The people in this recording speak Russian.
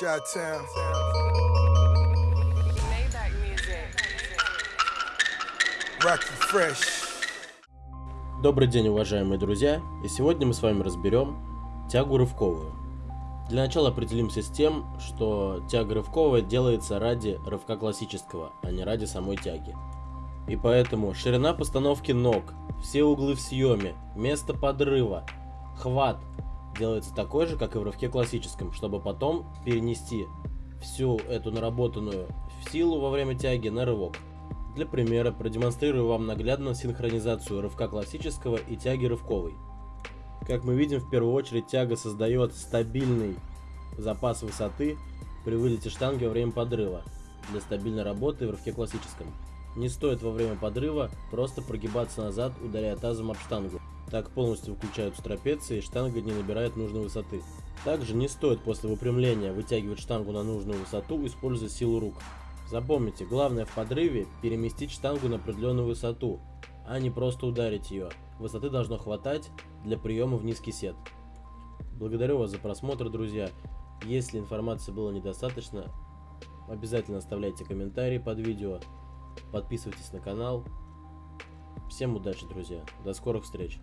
Shot Town. Rocky Fresh. Добрый день, уважаемые друзья, и сегодня мы с вами разберем тягу рывковую. Для начала определимся с тем, что тяга рывковая делается ради рывка классического, а не ради самой тяги. И поэтому ширина постановки ног, все углы в съеме, место подрыва, хват делается такой же, как и в рывке классическом, чтобы потом перенести всю эту наработанную силу во время тяги на рывок. Для примера продемонстрирую вам наглядно синхронизацию рывка классического и тяги рывковой. Как мы видим, в первую очередь тяга создает стабильный запас высоты при вылете штанги во время подрыва для стабильной работы в рывке классическом. Не стоит во время подрыва просто прогибаться назад, ударяя тазом об штангу. Так полностью выключаются трапеции и штанга не набирает нужной высоты. Также не стоит после выпрямления вытягивать штангу на нужную высоту, используя силу рук. Запомните, главное в подрыве переместить штангу на определенную высоту, а не просто ударить ее. Высоты должно хватать для приема в низкий сет. Благодарю вас за просмотр, друзья. Если информации было недостаточно, обязательно оставляйте комментарии под видео, подписывайтесь на канал. Всем удачи, друзья. До скорых встреч.